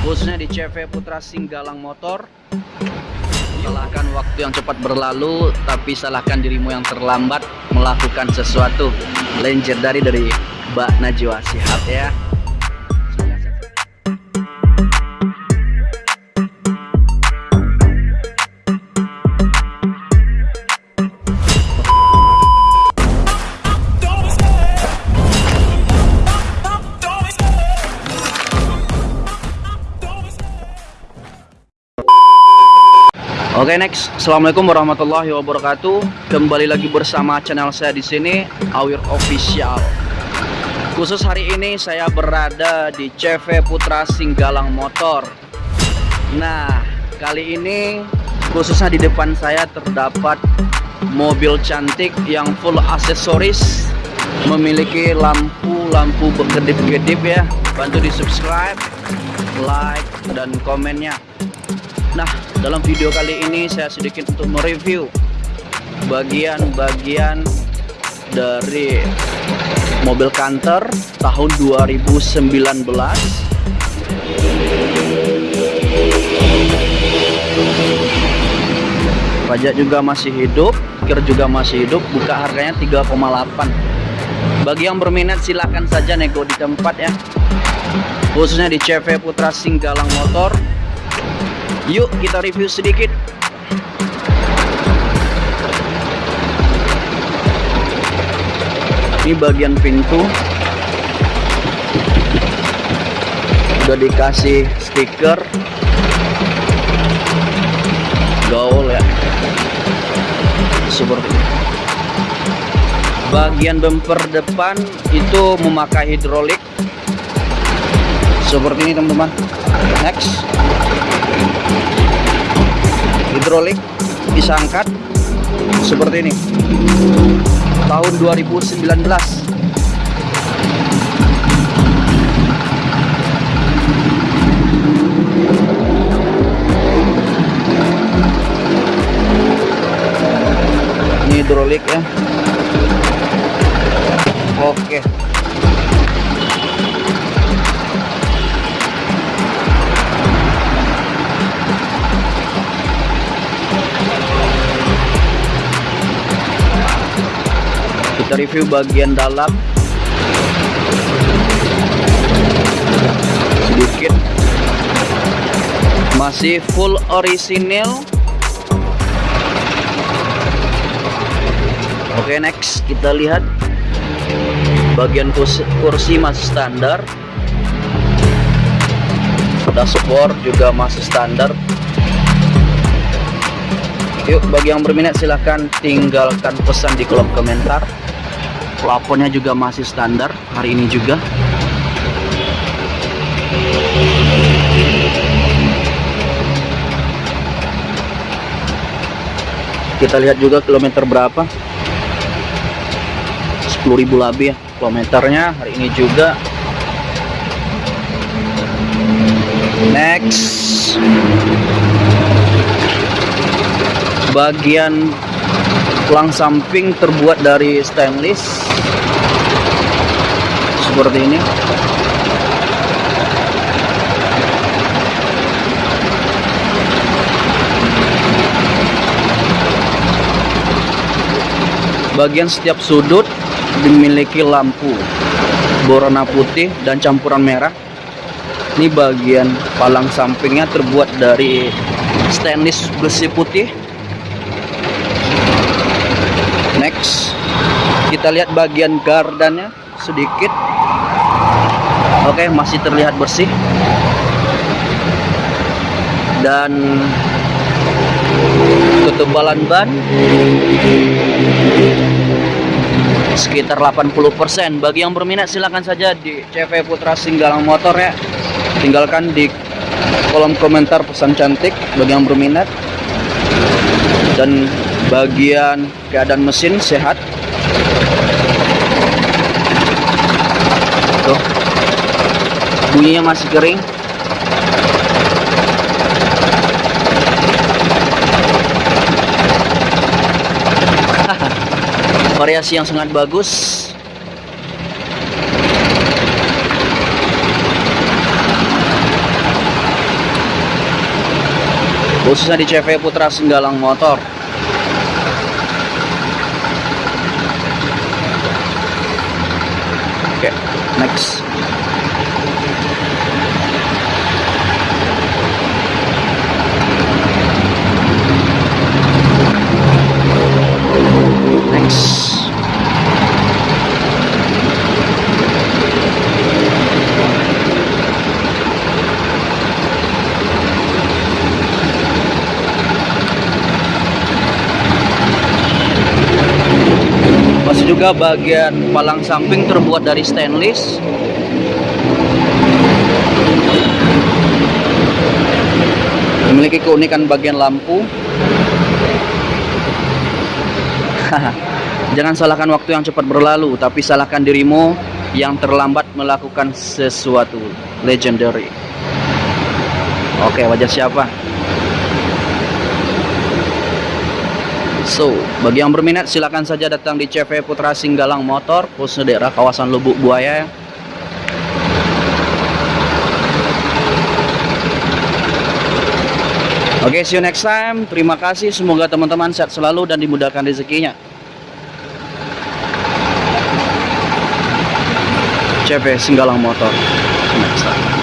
khususnya di CV Putra Singgalang Motor. Salahkan waktu yang cepat berlalu tapi salahkan dirimu yang terlambat melakukan sesuatu. Lenjer dari dari Mbak Najwa Sihab ya Oke next, assalamualaikum warahmatullahi wabarakatuh. Kembali lagi bersama channel saya di sini, Awir Official. Khusus hari ini saya berada di CV Putra Singgalang Motor. Nah, kali ini khususnya di depan saya terdapat mobil cantik yang full aksesoris, memiliki lampu-lampu berkedip-kedip ya. Bantu di subscribe, like, dan komennya. Nah, dalam video kali ini saya sedikit untuk mereview bagian-bagian dari mobil Canter tahun 2019. Pajak juga masih hidup, kir juga masih hidup, buka harganya 3,8. Bagi yang berminat silahkan saja nego di tempat ya. Khususnya di CV Putra Singgalang Motor Yuk kita review sedikit. Ini bagian pintu. Udah dikasih stiker. Gaul ya. Seperti ini Bagian bumper depan itu memakai hidrolik. Seperti ini teman-teman. Next hidrolik bisa angkat seperti ini. Tahun 2019 ini hidrolik ya. Oke kita review bagian dalam. Sedikit. Masih full orisinil. Oke next kita lihat bagian kursi, kursi masih standar. Dashboard juga masih standar. Yuk bagi yang berminat silahkan tinggalkan pesan di kolom komentar plafonnya juga masih standar hari ini juga. Kita lihat juga kilometer berapa. 10.000 lebih ya kilometernya hari ini juga. Next. Bagian tulang samping terbuat dari stainless seperti ini. Bagian setiap sudut dimiliki lampu berwarna putih dan campuran merah. Ini bagian palang sampingnya terbuat dari stainless besi putih. Next kita lihat bagian gardannya sedikit. Oke masih terlihat bersih. Dan ketebalan ban sekitar 80% bagi yang berminat silahkan saja di CV Putra Singgalang Motor ya. Tinggalkan di kolom komentar pesan cantik bagi yang berminat. Dan bagian keadaan mesin sehat bunyinya masih kering variasi yang sangat bagus khususnya di CV Putra Senggalang Motor. Oke, next. Next. Masih juga bagian palang samping terbuat dari stainless. Memiliki keunikan bagian lampu. Jangan salahkan waktu yang cepat berlalu, tapi salahkan dirimu yang terlambat melakukan sesuatu legendary. Oke, wajah siapa? So, bagi yang berminat silakan saja datang di CV Putra Singgalang Motor, khususnya daerah kawasan Lubuk Buaya. Oke, see you next time. Terima kasih. Semoga teman-teman sehat selalu dan dimudahkan rezekinya. CV Singgalang Motor. Next time.